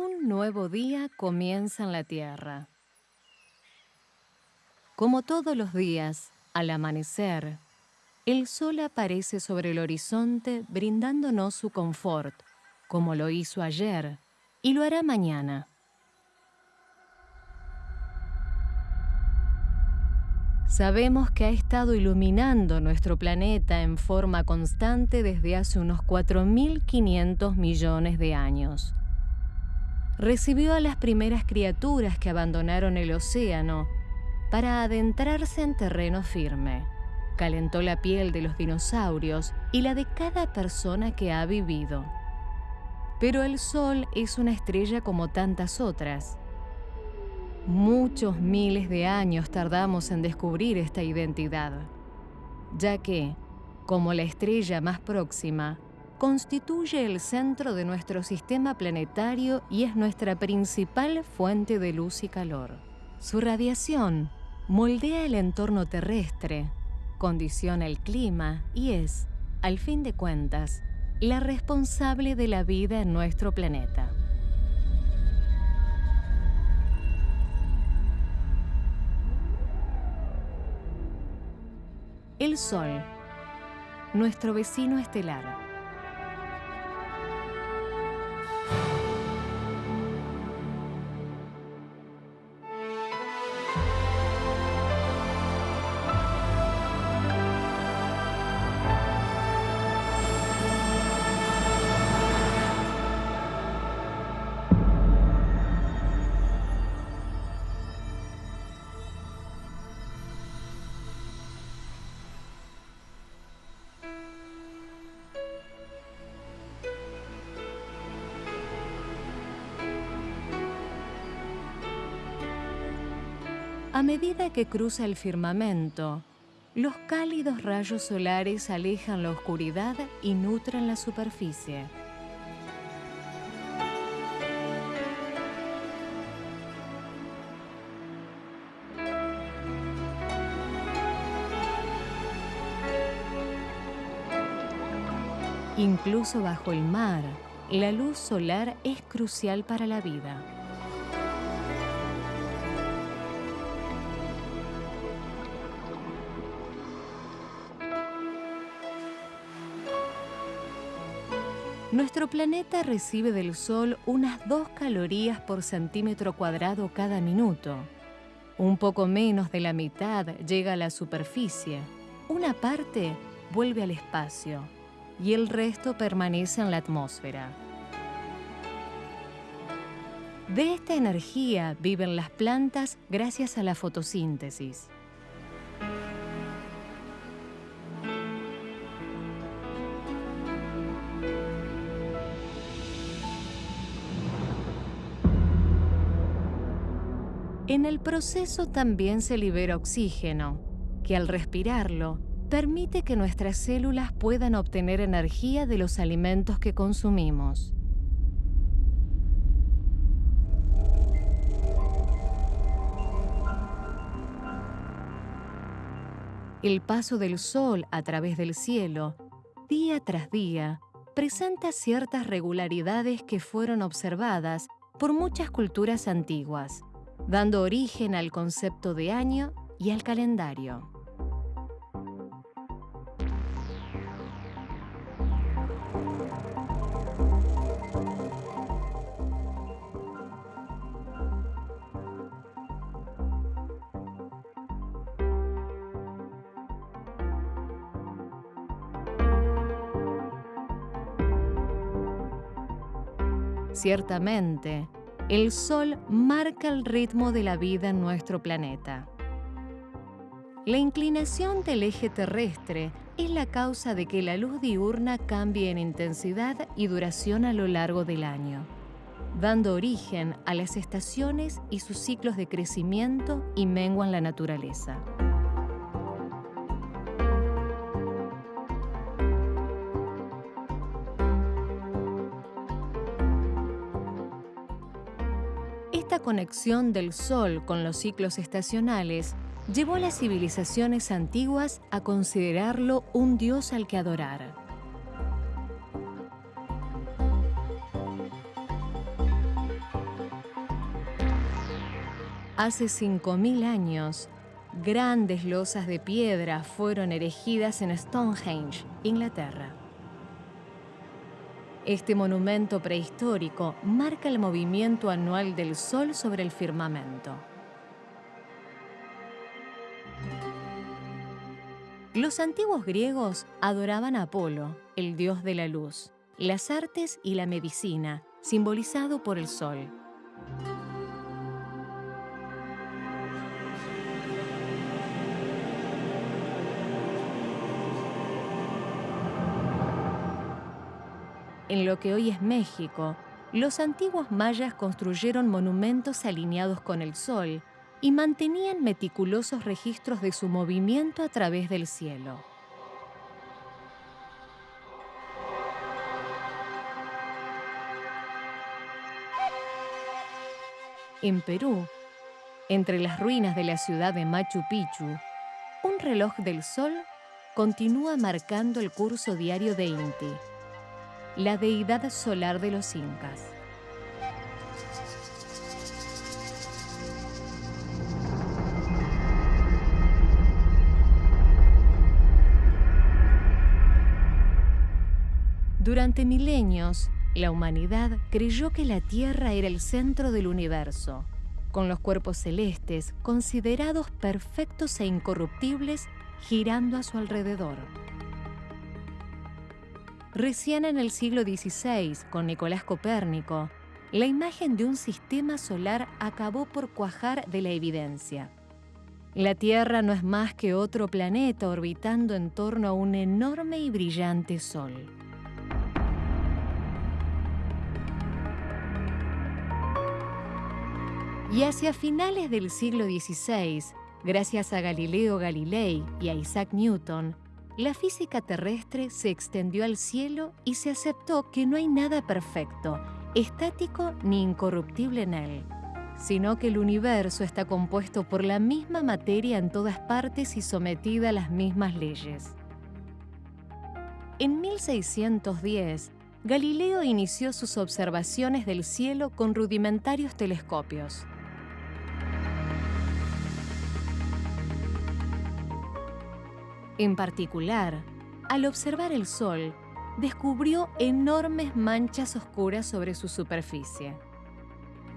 Un nuevo día comienza en la Tierra. Como todos los días, al amanecer, el sol aparece sobre el horizonte brindándonos su confort, como lo hizo ayer y lo hará mañana. Sabemos que ha estado iluminando nuestro planeta en forma constante desde hace unos 4.500 millones de años. Recibió a las primeras criaturas que abandonaron el océano para adentrarse en terreno firme. Calentó la piel de los dinosaurios y la de cada persona que ha vivido. Pero el Sol es una estrella como tantas otras Muchos miles de años tardamos en descubrir esta identidad, ya que, como la estrella más próxima, constituye el centro de nuestro sistema planetario y es nuestra principal fuente de luz y calor. Su radiación moldea el entorno terrestre, condiciona el clima y es, al fin de cuentas, la responsable de la vida en nuestro planeta. El Sol, nuestro vecino estelar. A medida que cruza el firmamento, los cálidos rayos solares alejan la oscuridad y nutren la superficie. Incluso bajo el mar, la luz solar es crucial para la vida. Nuestro planeta recibe del Sol unas 2 calorías por centímetro cuadrado cada minuto. Un poco menos de la mitad llega a la superficie. Una parte vuelve al espacio y el resto permanece en la atmósfera. De esta energía viven las plantas gracias a la fotosíntesis. En el proceso también se libera oxígeno, que al respirarlo permite que nuestras células puedan obtener energía de los alimentos que consumimos. El paso del Sol a través del cielo, día tras día, presenta ciertas regularidades que fueron observadas por muchas culturas antiguas dando origen al concepto de año y al calendario. Ciertamente, el Sol marca el ritmo de la vida en nuestro planeta. La inclinación del eje terrestre es la causa de que la luz diurna cambie en intensidad y duración a lo largo del año, dando origen a las estaciones y sus ciclos de crecimiento y mengua en la naturaleza. conexión del Sol con los ciclos estacionales llevó a las civilizaciones antiguas a considerarlo un dios al que adorar. Hace 5.000 años, grandes losas de piedra fueron erigidas en Stonehenge, Inglaterra. Este monumento prehistórico marca el movimiento anual del Sol sobre el firmamento. Los antiguos griegos adoraban a Apolo, el dios de la luz, las artes y la medicina, simbolizado por el sol. En lo que hoy es México, los antiguos mayas construyeron monumentos alineados con el sol y mantenían meticulosos registros de su movimiento a través del cielo. En Perú, entre las ruinas de la ciudad de Machu Picchu, un reloj del sol continúa marcando el curso diario de Inti, la deidad solar de los incas. Durante milenios, la humanidad creyó que la Tierra era el centro del universo, con los cuerpos celestes considerados perfectos e incorruptibles girando a su alrededor. Recién en el siglo XVI, con Nicolás Copérnico, la imagen de un sistema solar acabó por cuajar de la evidencia. La Tierra no es más que otro planeta orbitando en torno a un enorme y brillante Sol. Y hacia finales del siglo XVI, gracias a Galileo Galilei y a Isaac Newton, la física terrestre se extendió al cielo y se aceptó que no hay nada perfecto, estático ni incorruptible en él, sino que el universo está compuesto por la misma materia en todas partes y sometida a las mismas leyes. En 1610, Galileo inició sus observaciones del cielo con rudimentarios telescopios. En particular, al observar el Sol, descubrió enormes manchas oscuras sobre su superficie.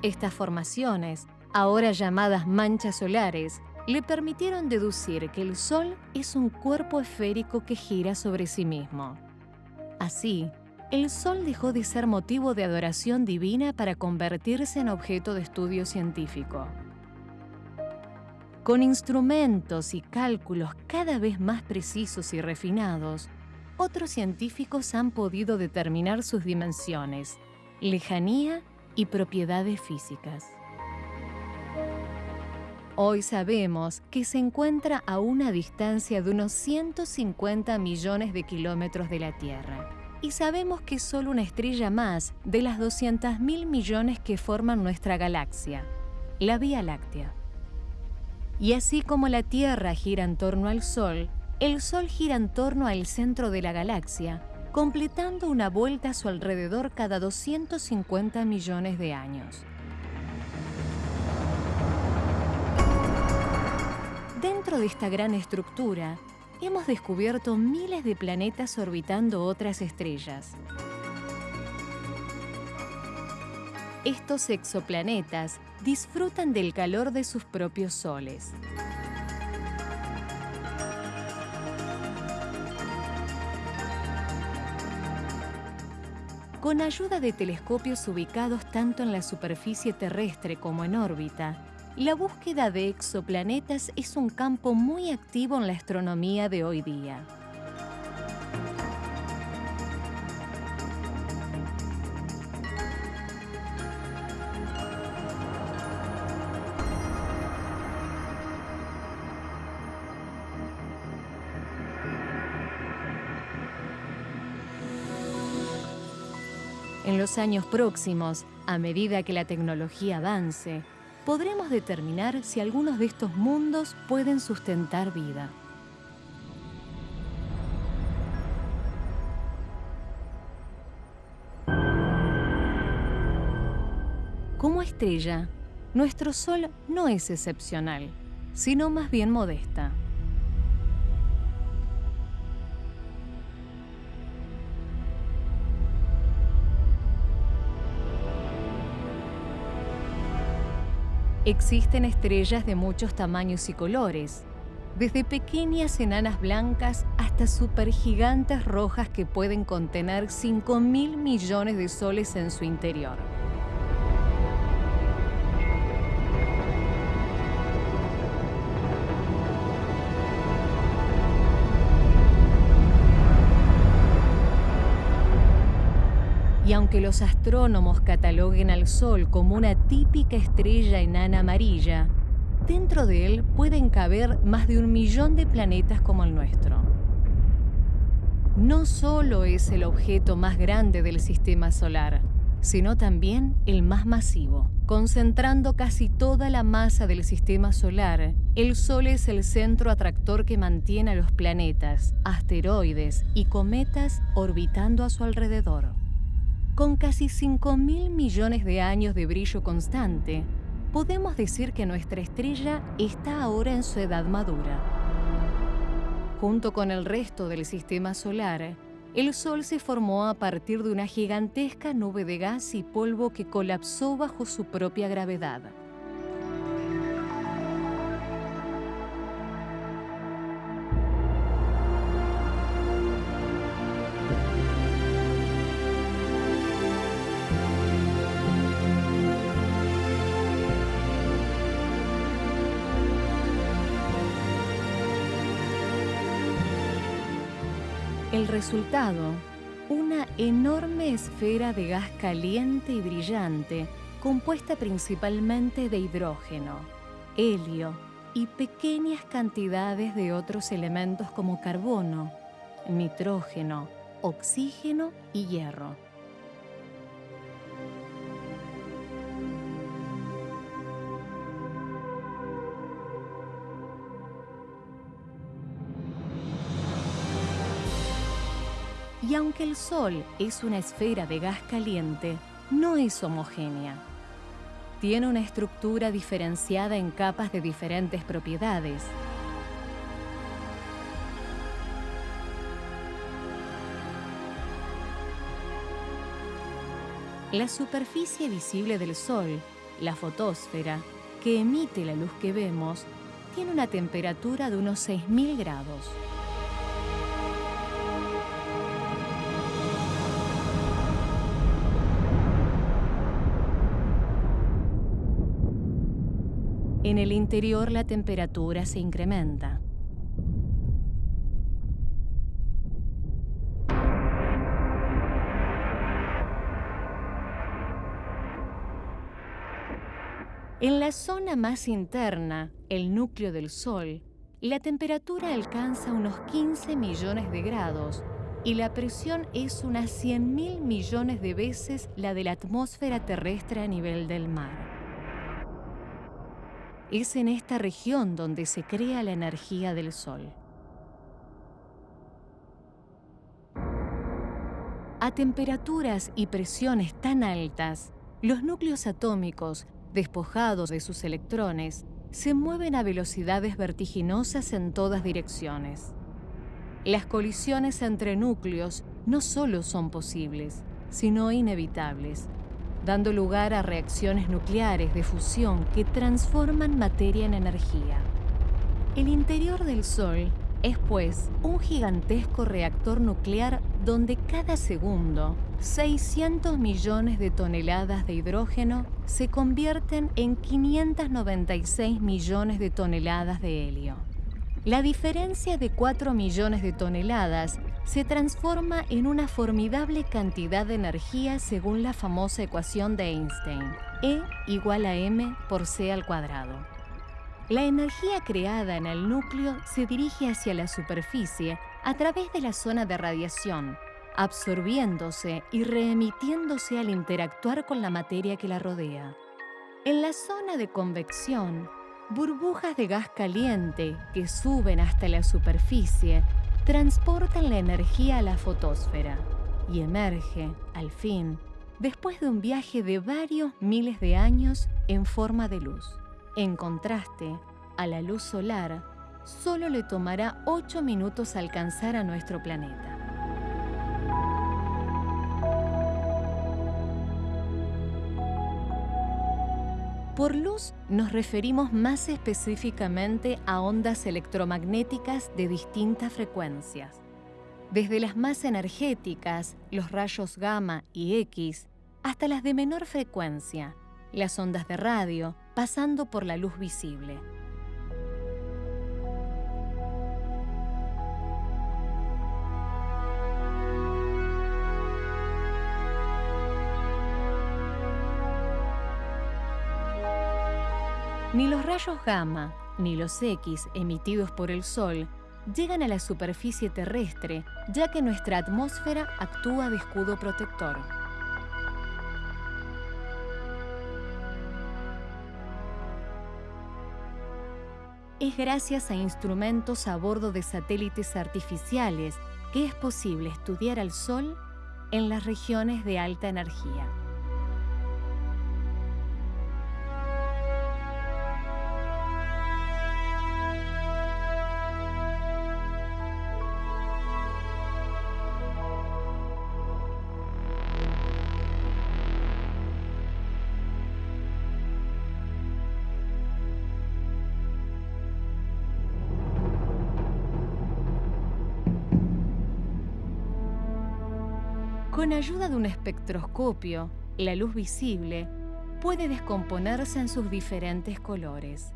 Estas formaciones, ahora llamadas manchas solares, le permitieron deducir que el Sol es un cuerpo esférico que gira sobre sí mismo. Así, el Sol dejó de ser motivo de adoración divina para convertirse en objeto de estudio científico. Con instrumentos y cálculos cada vez más precisos y refinados, otros científicos han podido determinar sus dimensiones, lejanía y propiedades físicas. Hoy sabemos que se encuentra a una distancia de unos 150 millones de kilómetros de la Tierra. Y sabemos que es solo una estrella más de las 200.000 millones que forman nuestra galaxia, la Vía Láctea. Y así como la Tierra gira en torno al Sol, el Sol gira en torno al centro de la galaxia, completando una vuelta a su alrededor cada 250 millones de años. Dentro de esta gran estructura, hemos descubierto miles de planetas orbitando otras estrellas. Estos exoplanetas disfrutan del calor de sus propios soles. Con ayuda de telescopios ubicados tanto en la superficie terrestre como en órbita, la búsqueda de exoplanetas es un campo muy activo en la astronomía de hoy día. Los años próximos, a medida que la tecnología avance, podremos determinar si algunos de estos mundos pueden sustentar vida. Como estrella, nuestro Sol no es excepcional, sino más bien modesta. Existen estrellas de muchos tamaños y colores, desde pequeñas enanas blancas hasta supergigantes rojas que pueden contener 5 mil millones de soles en su interior. Aunque los astrónomos cataloguen al Sol como una típica estrella enana amarilla, dentro de él pueden caber más de un millón de planetas como el nuestro. No solo es el objeto más grande del sistema solar, sino también el más masivo. Concentrando casi toda la masa del sistema solar, el Sol es el centro atractor que mantiene a los planetas, asteroides y cometas orbitando a su alrededor. Con casi 5 mil millones de años de brillo constante, podemos decir que nuestra estrella está ahora en su edad madura. Junto con el resto del sistema solar, el Sol se formó a partir de una gigantesca nube de gas y polvo que colapsó bajo su propia gravedad. El resultado, una enorme esfera de gas caliente y brillante compuesta principalmente de hidrógeno, helio y pequeñas cantidades de otros elementos como carbono, nitrógeno, oxígeno y hierro. Y aunque el Sol es una esfera de gas caliente, no es homogénea. Tiene una estructura diferenciada en capas de diferentes propiedades. La superficie visible del Sol, la fotosfera, que emite la luz que vemos, tiene una temperatura de unos 6.000 grados. En el interior la temperatura se incrementa. En la zona más interna, el núcleo del Sol, la temperatura alcanza unos 15 millones de grados y la presión es unas 100 mil millones de veces la de la atmósfera terrestre a nivel del mar. Es en esta región donde se crea la energía del Sol. A temperaturas y presiones tan altas, los núcleos atómicos, despojados de sus electrones, se mueven a velocidades vertiginosas en todas direcciones. Las colisiones entre núcleos no solo son posibles, sino inevitables, dando lugar a reacciones nucleares de fusión que transforman materia en energía. El interior del Sol es pues un gigantesco reactor nuclear donde cada segundo 600 millones de toneladas de hidrógeno se convierten en 596 millones de toneladas de helio. La diferencia de 4 millones de toneladas se transforma en una formidable cantidad de energía según la famosa ecuación de Einstein, E igual a m por c al cuadrado. La energía creada en el núcleo se dirige hacia la superficie a través de la zona de radiación, absorbiéndose y reemitiéndose al interactuar con la materia que la rodea. En la zona de convección, burbujas de gas caliente que suben hasta la superficie transportan la energía a la fotosfera y emerge, al fin, después de un viaje de varios miles de años en forma de luz. En contraste, a la luz solar solo le tomará 8 minutos alcanzar a nuestro planeta. Por luz nos referimos más específicamente a ondas electromagnéticas de distintas frecuencias. Desde las más energéticas, los rayos gamma y X, hasta las de menor frecuencia, las ondas de radio, pasando por la luz visible. Ni los rayos gamma ni los X emitidos por el Sol llegan a la superficie terrestre, ya que nuestra atmósfera actúa de escudo protector. Es gracias a instrumentos a bordo de satélites artificiales que es posible estudiar al Sol en las regiones de alta energía. Con ayuda de un espectroscopio, la luz visible puede descomponerse en sus diferentes colores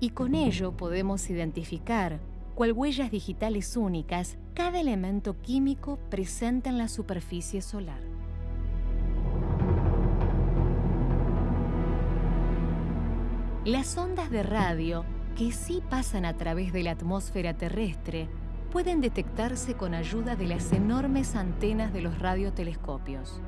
y con ello podemos identificar, cual huellas digitales únicas, cada elemento químico presente en la superficie solar. Las ondas de radio, que sí pasan a través de la atmósfera terrestre, pueden detectarse con ayuda de las enormes antenas de los radiotelescopios.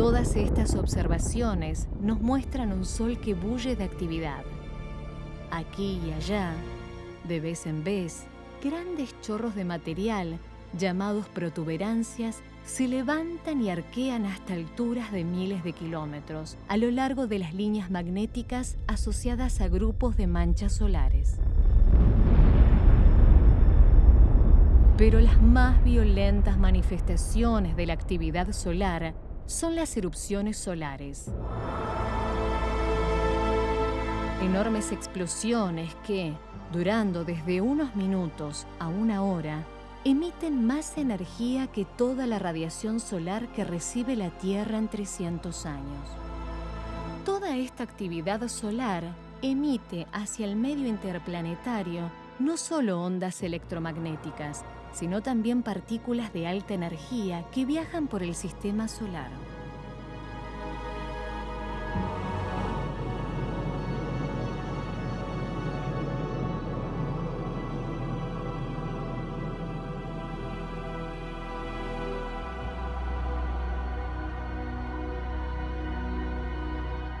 Todas estas observaciones nos muestran un sol que bulle de actividad. Aquí y allá, de vez en vez, grandes chorros de material, llamados protuberancias, se levantan y arquean hasta alturas de miles de kilómetros a lo largo de las líneas magnéticas asociadas a grupos de manchas solares. Pero las más violentas manifestaciones de la actividad solar son las erupciones solares. Enormes explosiones que, durando desde unos minutos a una hora, emiten más energía que toda la radiación solar que recibe la Tierra en 300 años. Toda esta actividad solar emite hacia el medio interplanetario no solo ondas electromagnéticas, sino también partículas de alta energía que viajan por el sistema solar.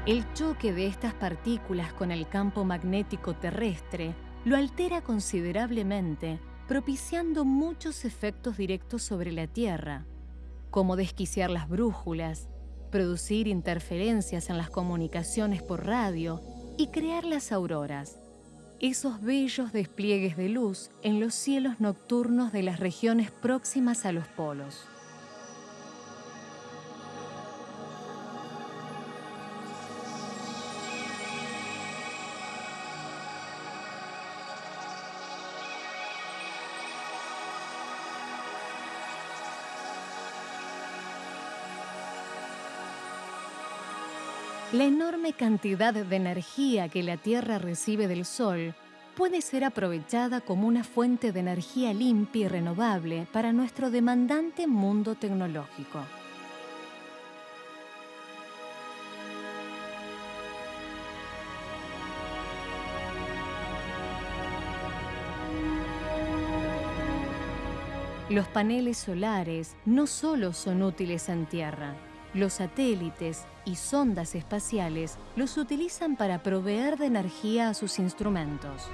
El choque de estas partículas con el campo magnético terrestre lo altera considerablemente propiciando muchos efectos directos sobre la Tierra, como desquiciar las brújulas, producir interferencias en las comunicaciones por radio y crear las auroras, esos bellos despliegues de luz en los cielos nocturnos de las regiones próximas a los polos. La enorme cantidad de energía que la Tierra recibe del Sol puede ser aprovechada como una fuente de energía limpia y renovable para nuestro demandante mundo tecnológico. Los paneles solares no solo son útiles en Tierra, los satélites y sondas espaciales los utilizan para proveer de energía a sus instrumentos.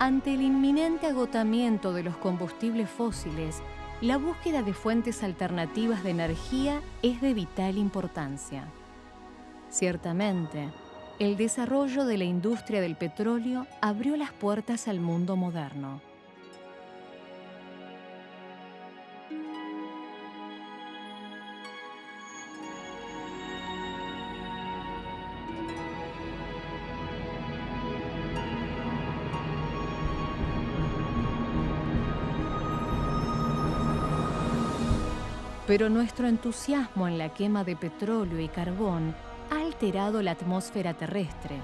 Ante el inminente agotamiento de los combustibles fósiles, la búsqueda de fuentes alternativas de energía es de vital importancia. Ciertamente, el desarrollo de la industria del petróleo abrió las puertas al mundo moderno. Pero nuestro entusiasmo en la quema de petróleo y carbón ha alterado la atmósfera terrestre,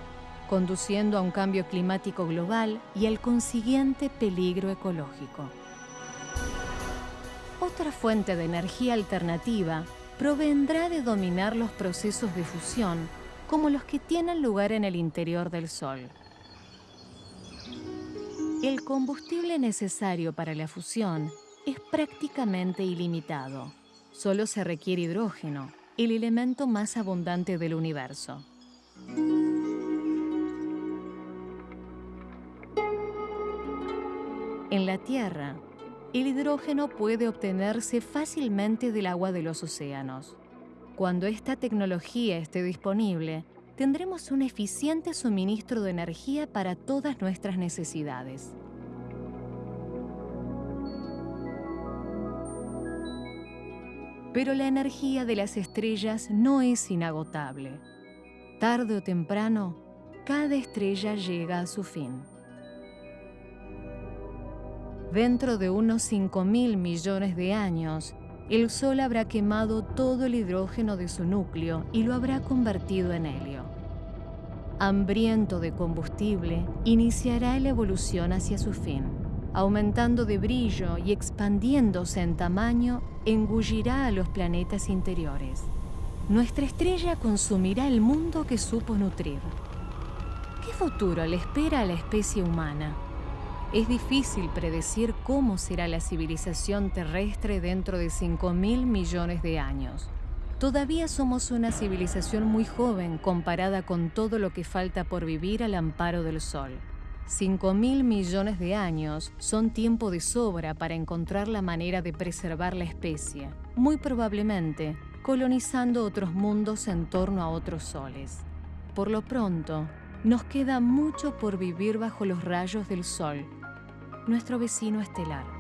conduciendo a un cambio climático global y al consiguiente peligro ecológico. Otra fuente de energía alternativa provendrá de dominar los procesos de fusión como los que tienen lugar en el interior del Sol. El combustible necesario para la fusión es prácticamente ilimitado. Solo se requiere hidrógeno, el elemento más abundante del universo. En la Tierra, el hidrógeno puede obtenerse fácilmente del agua de los océanos. Cuando esta tecnología esté disponible, tendremos un eficiente suministro de energía para todas nuestras necesidades. Pero la energía de las estrellas no es inagotable. Tarde o temprano, cada estrella llega a su fin. Dentro de unos 5 mil millones de años, el Sol habrá quemado todo el hidrógeno de su núcleo y lo habrá convertido en helio. Hambriento de combustible, iniciará la evolución hacia su fin aumentando de brillo y expandiéndose en tamaño, engullirá a los planetas interiores. Nuestra estrella consumirá el mundo que supo nutrir. ¿Qué futuro le espera a la especie humana? Es difícil predecir cómo será la civilización terrestre dentro de 5.000 millones de años. Todavía somos una civilización muy joven comparada con todo lo que falta por vivir al amparo del Sol. 5 mil millones de años son tiempo de sobra para encontrar la manera de preservar la especie, muy probablemente colonizando otros mundos en torno a otros soles. Por lo pronto, nos queda mucho por vivir bajo los rayos del Sol, nuestro vecino estelar.